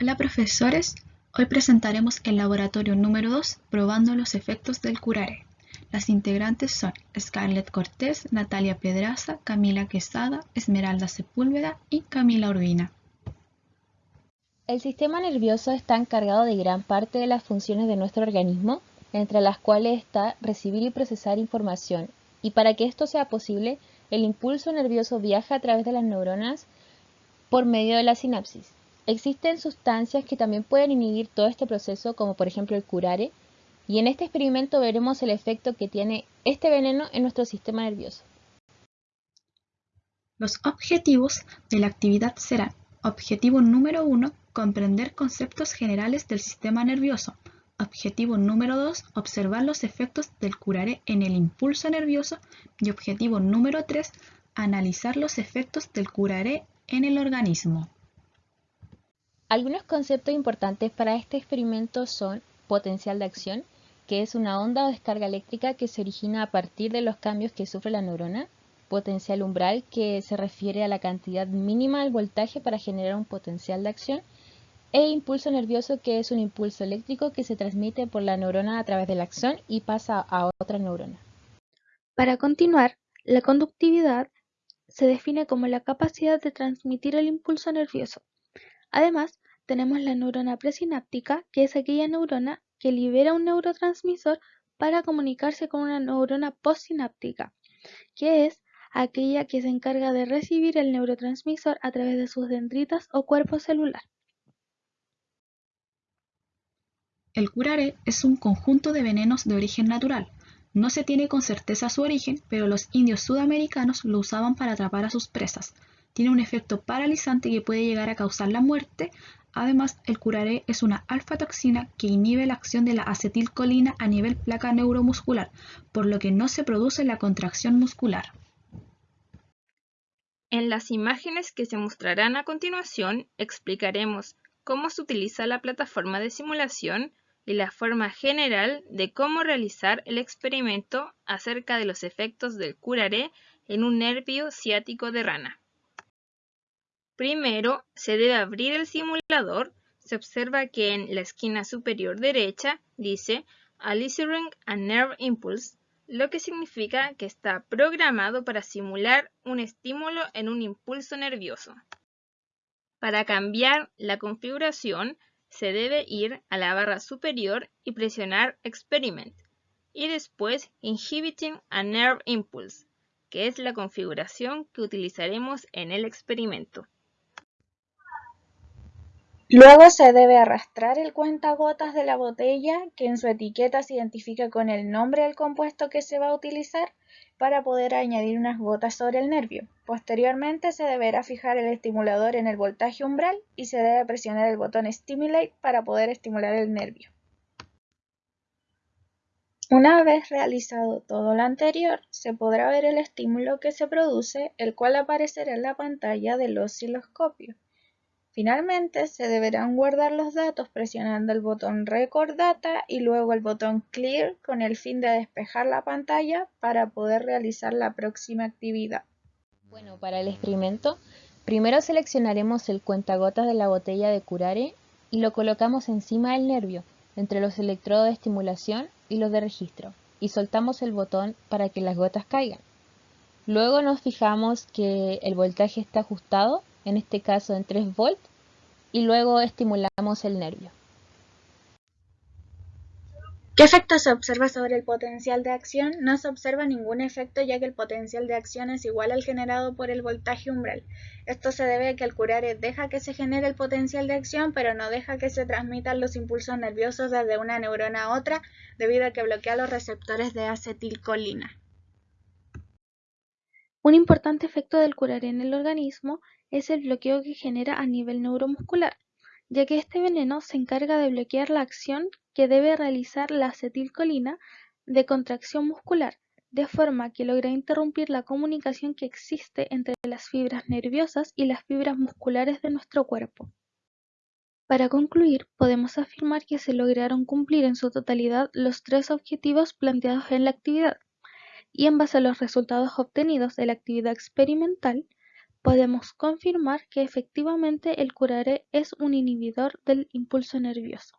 Hola profesores, hoy presentaremos el laboratorio número 2 probando los efectos del curare. Las integrantes son Scarlett Cortés, Natalia Pedraza, Camila Quesada, Esmeralda Sepúlveda y Camila Urbina. El sistema nervioso está encargado de gran parte de las funciones de nuestro organismo, entre las cuales está recibir y procesar información, y para que esto sea posible, el impulso nervioso viaja a través de las neuronas por medio de la sinapsis. Existen sustancias que también pueden inhibir todo este proceso, como por ejemplo el curare, y en este experimento veremos el efecto que tiene este veneno en nuestro sistema nervioso. Los objetivos de la actividad serán Objetivo número 1, comprender conceptos generales del sistema nervioso. Objetivo número 2, observar los efectos del curare en el impulso nervioso. Y objetivo número 3, analizar los efectos del curare en el organismo. Algunos conceptos importantes para este experimento son potencial de acción, que es una onda o descarga eléctrica que se origina a partir de los cambios que sufre la neurona, potencial umbral, que se refiere a la cantidad mínima del voltaje para generar un potencial de acción, e impulso nervioso, que es un impulso eléctrico que se transmite por la neurona a través de la acción y pasa a otra neurona. Para continuar, la conductividad se define como la capacidad de transmitir el impulso nervioso. Además, tenemos la neurona presináptica, que es aquella neurona que libera un neurotransmisor para comunicarse con una neurona postsináptica, que es aquella que se encarga de recibir el neurotransmisor a través de sus dendritas o cuerpo celular. El curare es un conjunto de venenos de origen natural. No se tiene con certeza su origen, pero los indios sudamericanos lo usaban para atrapar a sus presas. Tiene un efecto paralizante que puede llegar a causar la muerte Además, el curare es una alfa-toxina que inhibe la acción de la acetilcolina a nivel placa neuromuscular, por lo que no se produce la contracción muscular. En las imágenes que se mostrarán a continuación, explicaremos cómo se utiliza la plataforma de simulación y la forma general de cómo realizar el experimento acerca de los efectos del curare en un nervio ciático de rana. Primero, se debe abrir el simulador. Se observa que en la esquina superior derecha dice Eliciting a Nerve Impulse, lo que significa que está programado para simular un estímulo en un impulso nervioso. Para cambiar la configuración, se debe ir a la barra superior y presionar Experiment, y después Inhibiting a Nerve Impulse, que es la configuración que utilizaremos en el experimento. Luego se debe arrastrar el cuentagotas de la botella, que en su etiqueta se identifica con el nombre del compuesto que se va a utilizar, para poder añadir unas gotas sobre el nervio. Posteriormente se deberá fijar el estimulador en el voltaje umbral y se debe presionar el botón Stimulate para poder estimular el nervio. Una vez realizado todo lo anterior, se podrá ver el estímulo que se produce, el cual aparecerá en la pantalla del osciloscopio. Finalmente, se deberán guardar los datos presionando el botón Record Data y luego el botón Clear con el fin de despejar la pantalla para poder realizar la próxima actividad. Bueno, para el experimento, primero seleccionaremos el cuentagotas de la botella de curare y lo colocamos encima del nervio, entre los electrodos de estimulación y los de registro, y soltamos el botón para que las gotas caigan. Luego nos fijamos que el voltaje está ajustado en este caso en 3 volts, y luego estimulamos el nervio. ¿Qué efecto se observa sobre el potencial de acción? No se observa ningún efecto ya que el potencial de acción es igual al generado por el voltaje umbral. Esto se debe a que el curare deja que se genere el potencial de acción pero no deja que se transmitan los impulsos nerviosos desde una neurona a otra debido a que bloquea los receptores de acetilcolina. Un importante efecto del curare en el organismo es el bloqueo que genera a nivel neuromuscular, ya que este veneno se encarga de bloquear la acción que debe realizar la acetilcolina de contracción muscular, de forma que logra interrumpir la comunicación que existe entre las fibras nerviosas y las fibras musculares de nuestro cuerpo. Para concluir, podemos afirmar que se lograron cumplir en su totalidad los tres objetivos planteados en la actividad, y en base a los resultados obtenidos de la actividad experimental, podemos confirmar que efectivamente el curare es un inhibidor del impulso nervioso.